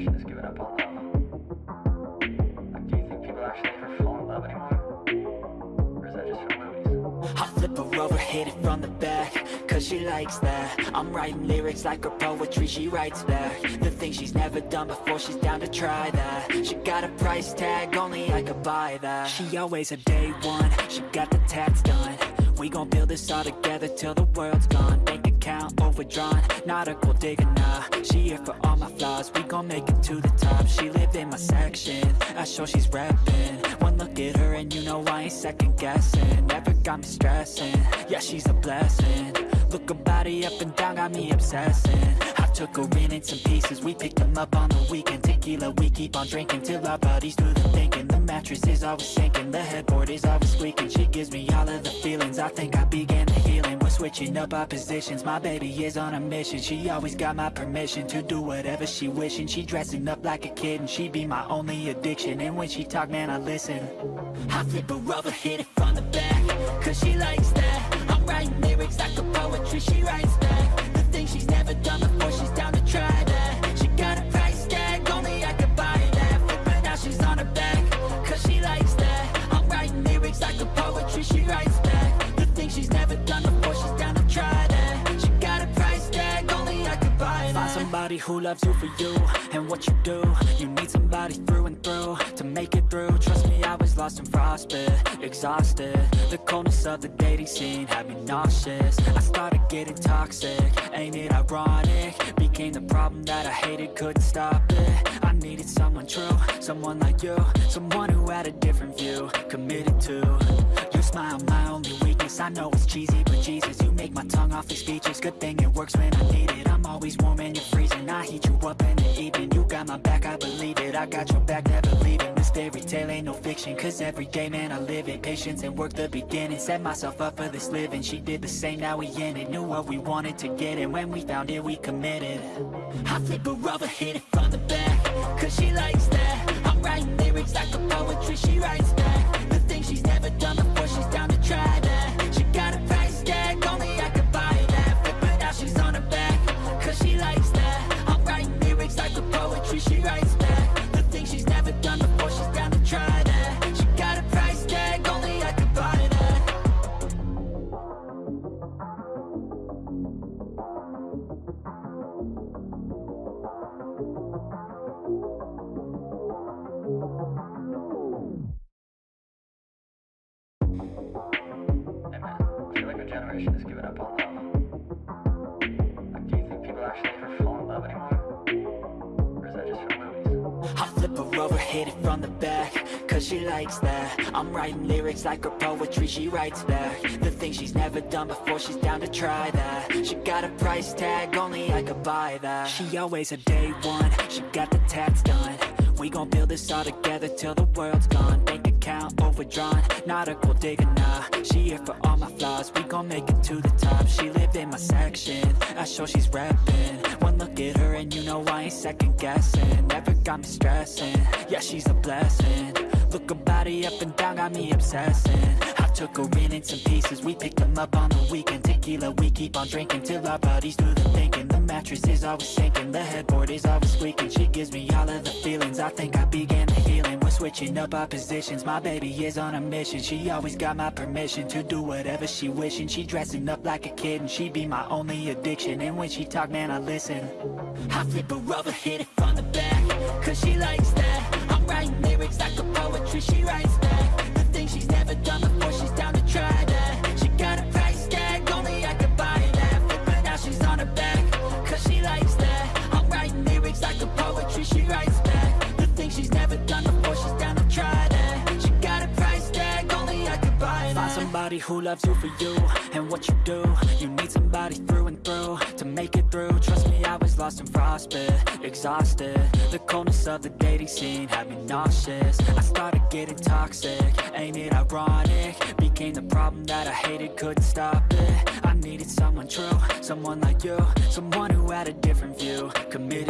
generation has given up on love. Like, do you think people actually ever fall in love anymore? Or is that just for movies? I flip her over, hit it from the back Cause she likes that I'm writing lyrics like her poetry, she writes back The things she's never done before, she's down to try that She got a price tag, only I could buy that She always a day one, she got the tats done We gon' build this all together till the world's gone. Bank account overdrawn, not a gold digger, nah. She here for all my flaws, we gon' make it to the top. She live in my section, I show she's reppin' One look at her and you know I ain't second guessing. Never got me stressing, yeah she's a blessing. Look her body up and down, got me obsessing took her in in some pieces, we picked them up on the weekend. Tequila, we keep on drinking till our bodies do the thinking. The mattress is always sinking, the headboard is always squeaking. She gives me all of the feelings, I think I began the healing. We're switching up our positions, my baby is on a mission. She always got my permission to do whatever she wishing. She dressing up like a kid and she be my only addiction. And when she talk, man, I listen. I flip her over, hit it from the back. Cause she likes that. I'm writing lyrics like a poetry, she writes somebody who loves you for you and what you do. You need somebody through and through to make it through. Trust me, I was lost in frostbit, exhausted. The coldness of the dating scene had me nauseous. I started getting toxic, ain't it ironic? Became the problem that I hated, couldn't stop it. I needed someone true, someone like you Someone who had a different view, committed to. You smile, my only weakness. I know it's cheesy, but Jesus my tongue awfully speechless Good thing it works when I need it. I'm always warm and you're freezing. I heat you up in the evening. You got my back, I believe it. I got your back, never leaving. This fairy tale ain't no fiction Cause every day, man, I live it. Patience and work the beginning. Set myself up for this living. She did the same, now we in it. Knew what we wanted to get And when we found it, we committed. I flip her over, hit it from the back Cause she likes that. I'm writing lyrics like a poetry. She writes back The things she's never done poetry She writes back The things she's never done before She's down to try that She got a price tag Only I could buy that man, I feel like our generation has given up on love. Like, do you think people actually ever fall in love anymore? Hit it from the back Cause she likes that. I'm writing lyrics like her poetry, she writes back. The things she's never done before, she's down to try that. She got a price tag, only I could buy that. She always a day one, she got the tats done. We gon' build this all together till the world's gone. Bank account overdrawn, not a gold digger, nah. She here for all my flaws, we gon' make it to the top. She live in my section, I show she's reppin' One look at her and you know I ain't second guessing. Never got me stressing, yeah she's a blessing. Look her body up and down, got me obsessing. I took her in in some pieces, we picked them up on the weekend. Tequila, we keep on drinking till our bodies do the thinking mattress is always sinking, the headboard is always squeaking. She gives me all of the feelings, I think I began the healing. We're switching up our positions, my baby is on a mission. She always got my permission to do whatever she wishing. She dressing up like a kid and she be my only addiction. And when she talk, man, I listen. I flip her over, hit it from the back Cause she likes that. I'm writing lyrics like a poetry, she writes who loves you for you and what you do. You need somebody through and through to make it through. Trust me, I was lost in frostbit, exhausted. The coldness of the dating scene had me nauseous. I started getting toxic, ain't it ironic? Became the problem that I hated, couldn't stop it. I needed someone true, someone like you Someone who had a different view, committed